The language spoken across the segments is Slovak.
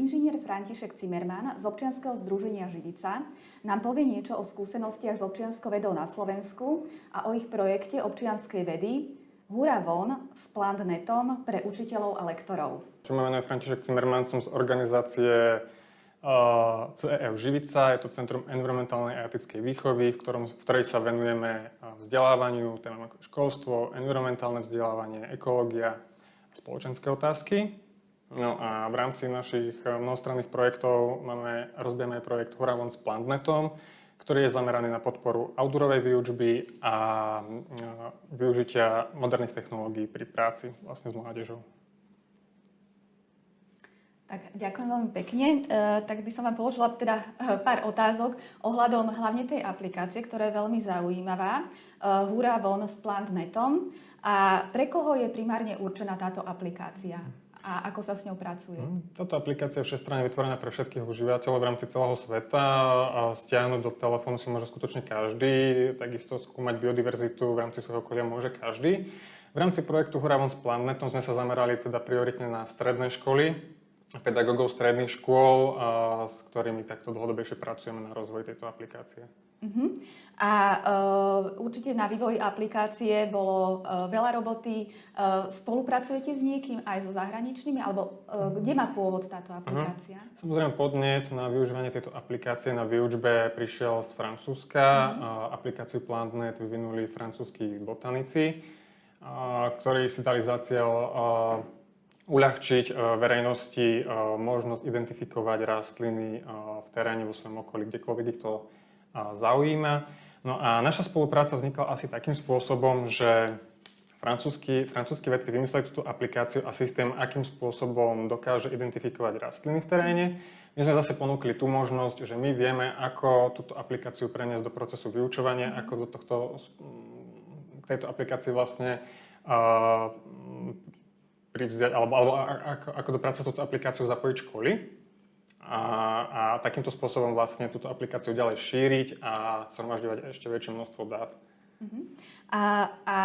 inžinier František Cimerman z občianskeho združenia Živica nám povie niečo o skúsenostiach s občianskou vedou na Slovensku a o ich projekte občianskej vedy Hura von s Plantnetom pre učiteľov a lektorov. Čo ma menuje František Cimerman, som z organizácie uh, CEF Živica. Je to Centrum environmentálnej a etickej výchovy, v, ktorom, v ktorej sa venujeme vzdelávaniu, témam ako školstvo, environmentálne vzdelávanie, ekológia a spoločenské otázky. No a v rámci našich eh, mnohostranných projektov máme, rozbijeme aj projekt Horavon s Plantnetom, ktorý je zameraný na podporu outdoorovej výučby a eh, využitia moderných technológií pri práci vlastne s mládežou. Tak, ďakujem veľmi pekne. E, tak by som vám položila teda pár otázok ohľadom hlavne tej aplikácie, ktorá je veľmi zaujímavá. E, Hura von s Plantnetom. A pre koho je primárne určená táto aplikácia? A ako sa s ňou pracuje? Hm, táto aplikácia je všestranne vytvorená pre všetkých užívateľov v rámci celého sveta stiahnuť do telefónu si môže skutočne každý, takisto skúmať biodiverzitu v rámci svojho okolia môže každý. V rámci projektu Horavon s Planetom sme sa zamerali teda prioritne na stredné školy, pedagógov stredných škôl, s ktorými takto dlhodobejšie pracujeme na rozvoji tejto aplikácie. Uh-huh. A uh, určite na vývoji aplikácie bolo uh, veľa roboty. Uh, spolupracujete s niekým aj so zahraničnými? Alebo uh, kde má pôvod táto aplikácia? Uh-huh. Samozrejme podnet na využívanie tejto aplikácie na výučbe prišiel z Francúzska. Uh-huh. Uh, aplikáciu PlantNet vyvinuli francúzskí botanici, uh, ktorí si dali za cieľ uh, uľahčiť verejnosti možnosť identifikovať rastliny v teréne vo svojom okolí, kdekoľvek ich to zaujíma. No a naša spolupráca vznikla asi takým spôsobom, že francúzski, francúzski vedci vymysleli túto aplikáciu a systém, akým spôsobom dokáže identifikovať rastliny v teréne. My sme zase ponúkli tú možnosť, že my vieme, ako túto aplikáciu preniesť do procesu vyučovania, ako do tohto, k tejto aplikácii vlastne privziať, alebo, alebo ako, ako do práce s touto aplikáciou zapojiť školy a, a takýmto spôsobom vlastne túto aplikáciu ďalej šíriť a zhromažďovať ešte väčšie množstvo dát. Uh-huh. A, a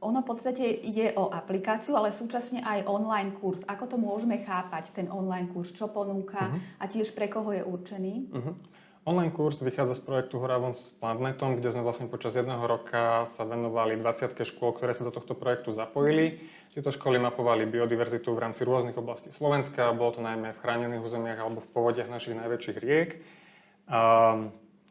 ono v podstate ide o aplikáciu, ale súčasne aj online kurz. Ako to môžeme chápať, ten online kurz? Čo ponúka uh-huh. a tiež pre koho je určený? Uh-huh. Online kurz vychádza z projektu Horavon s Plantnetom, kde sme vlastne počas jedného roka sa venovali 20 škôl, ktoré sa do tohto projektu zapojili. Tieto školy mapovali biodiverzitu v rámci rôznych oblastí Slovenska, bolo to najmä v chránených územiach alebo v povodiach našich najväčších riek,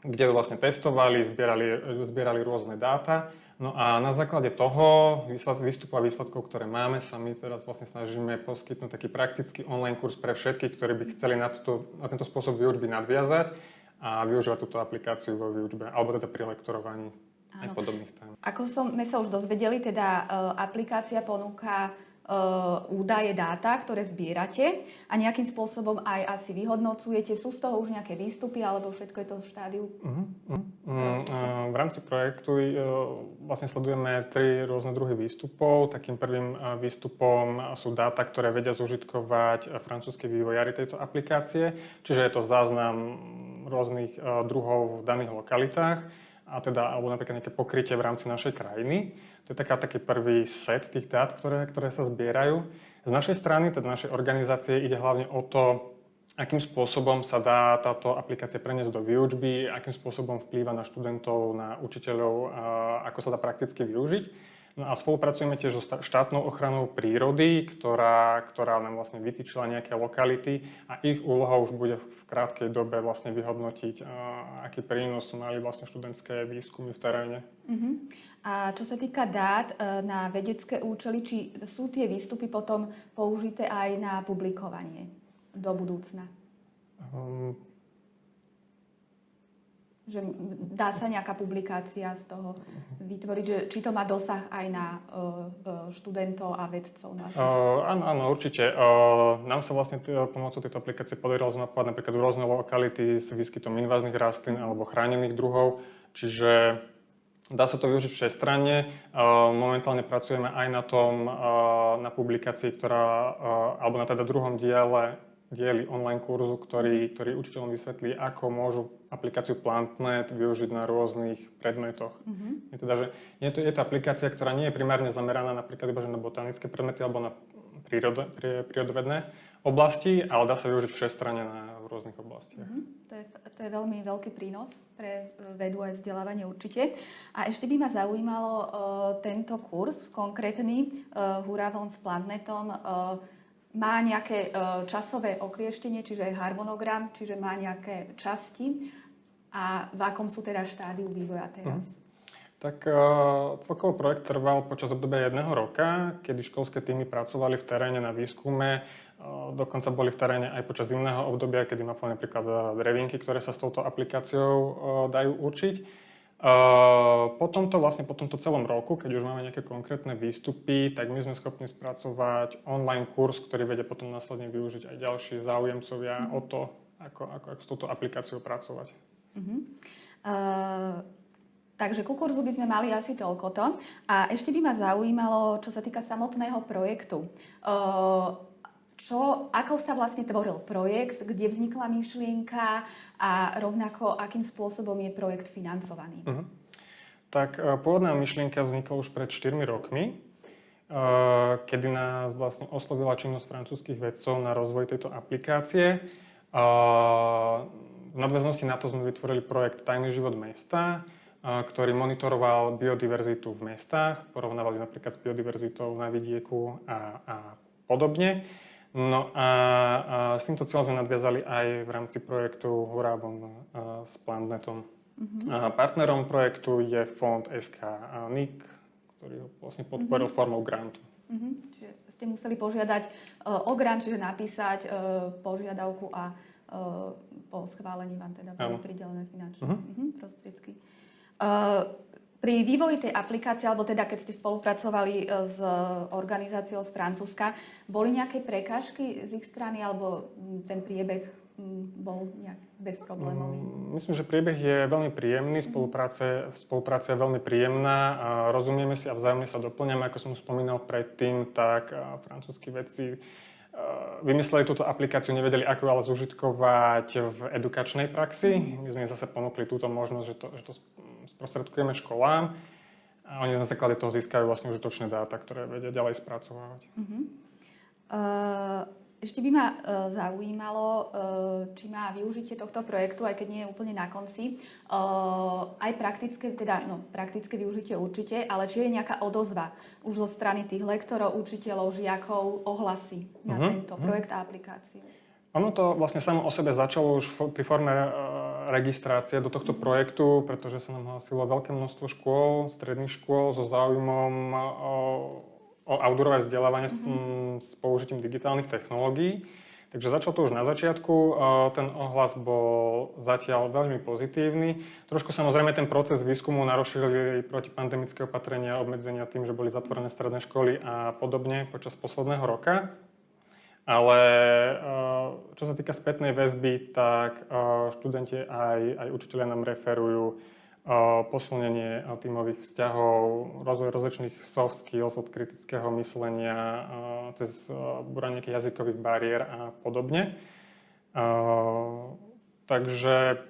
kde vlastne testovali, zbierali, zbierali rôzne dáta. No a na základe toho výstupu a výsledkov, ktoré máme, sa my teraz vlastne snažíme poskytnúť taký praktický online kurz pre všetkých, ktorí by chceli na, túto, na tento spôsob výučby nadviazať a využívať túto aplikáciu vo výučbe, alebo teda pri lektorovaní Áno. aj podobných tém. Ako sme sa už dozvedeli, teda uh, aplikácia ponúka uh, údaje, dáta, ktoré zbierate a nejakým spôsobom aj asi vyhodnocujete. Sú z toho už nejaké výstupy alebo všetko je to v štádiu? Uh-huh. Uh-huh. Uh, v rámci projektu vlastne sledujeme tri rôzne druhy výstupov. Takým prvým výstupom sú dáta, ktoré vedia zužitkovať francúzskí vývojári tejto aplikácie. Čiže je to záznam rôznych e, druhov v daných lokalitách a teda, alebo napríklad nejaké pokrytie v rámci našej krajiny. To je taká, taký prvý set tých dát, ktoré, ktoré sa zbierajú. Z našej strany, teda našej organizácie, ide hlavne o to, akým spôsobom sa dá táto aplikácia preniesť do výučby, akým spôsobom vplýva na študentov, na učiteľov, ako sa dá prakticky využiť. No a spolupracujeme tiež so štátnou ochranou prírody, ktorá, ktorá nám vlastne vytýčila nejaké lokality a ich úloha už bude v krátkej dobe vlastne vyhodnotiť, aký prínos mali vlastne študentské výskumy v teréne. Uh-huh. A čo sa týka dát e, na vedecké účely, či sú tie výstupy potom použité aj na publikovanie do budúcna? Um, že dá sa nejaká publikácia z toho vytvoriť, že či to má dosah aj na uh, študentov a vedcov? Uh, áno, áno, určite. Uh, nám sa vlastne t- pomocou tejto aplikácie podarilo zmapovať napríklad rôzne lokality s výskytom inváznych rastlín alebo chránených druhov, čiže Dá sa to využiť všestranne. Momentálne pracujeme aj na tom, na publikácii, ktorá, alebo na teda druhom diele dieli online kurzu, ktorý, ktorý učiteľom vysvetlí, ako môžu aplikáciu PlantNet využiť na rôznych predmetoch. Mm-hmm. Je, teda, že je, to, je to aplikácia, ktorá nie je primárne zameraná napríklad iba že na botanické predmety alebo na prírodo, prí- prírodovedné oblasti, ale dá sa využiť všestranne na v rôznych oblastiach. Mhm. To je, to je veľmi veľký prínos pre e, vedu aj vzdelávanie určite. A ešte by ma zaujímalo uh, tento kurz konkrétny uh, Huravon s Plannetom. Uh, má nejaké uh, časové oklieštenie, čiže harmonogram, čiže má nejaké časti a v akom sú teda štádiu vývoja teraz? Mhm. Tak uh, celkovo projekt trval počas obdobia jedného roka, kedy školské týmy pracovali v teréne na výskume, uh, dokonca boli v teréne aj počas zimného obdobia, kedy mapali napríklad drevinky, ktoré sa s touto aplikáciou dajú určiť. Uh, po tomto, vlastne po tomto celom roku, keď už máme nejaké konkrétne výstupy, tak my sme schopní spracovať online kurz, ktorý vedia potom následne využiť aj ďalší záujemcovia o to, ako, ako, ako s touto aplikáciou pracovať. Uh-huh. Uh, takže ku kurzu by sme mali asi toľkoto. A ešte by ma zaujímalo, čo sa týka samotného projektu. Uh, čo, ako sa vlastne tvoril projekt, kde vznikla myšlienka a rovnako akým spôsobom je projekt financovaný? Uh-huh. Tak uh, pôvodná myšlienka vznikla už pred 4 rokmi, uh, kedy nás vlastne oslovila činnosť francúzských vedcov na rozvoj tejto aplikácie. Uh, v nadväznosti na to sme vytvorili projekt Tajný život mesta, ktorý monitoroval biodiverzitu v mestách, porovnávali napríklad s biodiverzitou na vidieku a, a podobne. No a, a s týmto cieľom sme nadviazali aj v rámci projektu Hurabon s Plantnetom. Mm-hmm. A partnerom projektu je fond SK NIC, ktorý ho vlastne podporil mm-hmm. formou grantu. Mm-hmm. Čiže ste museli požiadať uh, o grant, čiže napísať uh, požiadavku a uh, po schválení vám teda boli pridelené finančné uh-huh. uh-huh, prostriedky. Uh, pri vývoji tej aplikácie, alebo teda keď ste spolupracovali s organizáciou z Francúzska, boli nejaké prekážky z ich strany, alebo ten priebeh bol nejak bezproblémový? Myslím, že priebeh je veľmi príjemný, spolupráce, spolupráca je veľmi príjemná, rozumieme si a vzájomne sa doplňame, ako som už spomínal predtým, tak francúzskí vedci vymysleli túto aplikáciu, nevedeli, ako ale zužitkovať v edukačnej praxi. My sme im zase ponúkli túto možnosť, že to, že to sprostredkujeme školám a oni na základe toho získajú vlastne užitočné dáta, ktoré vedia ďalej spracovávať. Uh-huh. Uh, ešte by ma uh, zaujímalo, uh, či má využitie tohto projektu, aj keď nie je úplne na konci, aj praktické, teda no, praktické využitie určite, ale či je nejaká odozva už zo strany tých lektorov, učiteľov, žiakov, ohlasy na uh-huh. tento projekt a aplikáciu. Ono to vlastne samo o sebe začalo už pri forme registrácie do tohto projektu, pretože sa nám hlásilo veľké množstvo škôl, stredných škôl so záujmom uh, o outdoorové vzdelávanie mm-hmm. s použitím digitálnych technológií. Takže začal to už na začiatku, ten ohlas bol zatiaľ veľmi pozitívny. Trošku samozrejme ten proces výskumu narušili protipandemické opatrenia, obmedzenia tým, že boli zatvorené stredné školy a podobne počas posledného roka. Ale čo sa týka spätnej väzby, tak študenti aj, aj učiteľia nám referujú posilnenie tímových vzťahov, rozvoj rozličných soft skills od kritického myslenia cez buranie jazykových bariér a podobne. Takže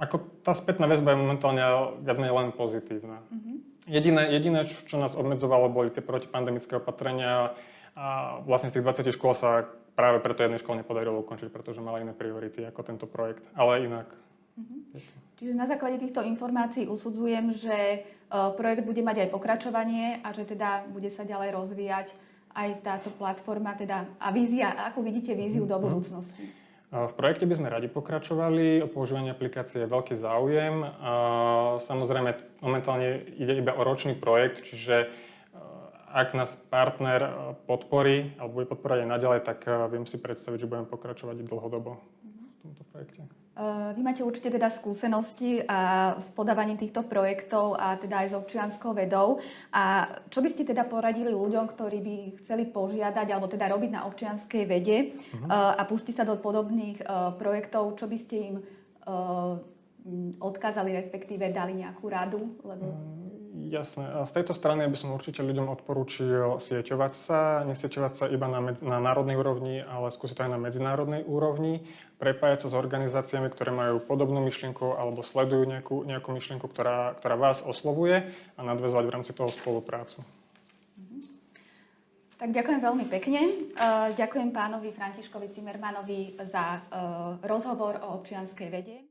ako tá spätná väzba je momentálne viac menej len pozitívna. Mm-hmm. Jediné, jediné, čo nás obmedzovalo, boli tie protipandemické opatrenia a vlastne z tých 20 škôl sa práve preto jednej škole nepodarilo ukončiť, pretože mala iné priority ako tento projekt. Ale inak Mm-hmm. Čiže na základe týchto informácií usudzujem, že uh, projekt bude mať aj pokračovanie a že teda bude sa ďalej rozvíjať aj táto platforma teda, a vízia, ako vidíte víziu do mhm. budúcnosti? V projekte by sme radi pokračovali, o používanie aplikácie je veľký záujem. Samozrejme, momentálne ide iba o ročný projekt, čiže ak nás partner podporí alebo bude podporovať aj naďalej, tak viem si predstaviť, že budeme pokračovať dlhodobo v tomto projekte. Eh, vy máte určite teda skúsenosti a s podávaním týchto projektov a teda aj s občianskou vedou. A čo by ste teda poradili ľuďom, ktorí by chceli požiadať alebo teda robiť na občianskej vede uh-huh. a pustiť sa do podobných projektov, čo by ste im odkázali, respektíve dali nejakú radu? Lebo... Jasné. Z tejto strany by som určite ľuďom odporúčil sieťovať sa, nesieťovať sa iba na, med- na národnej úrovni, ale skúsiť to aj na medzinárodnej úrovni, prepájať sa s organizáciami, ktoré majú podobnú myšlienku alebo sledujú nejakú, nejakú myšlienku, ktorá, ktorá vás oslovuje a nadvezovať v rámci toho spoluprácu. Tak ďakujem veľmi pekne. Uh, ďakujem pánovi Františkovi Cimermanovi za uh, rozhovor o občianskej vede.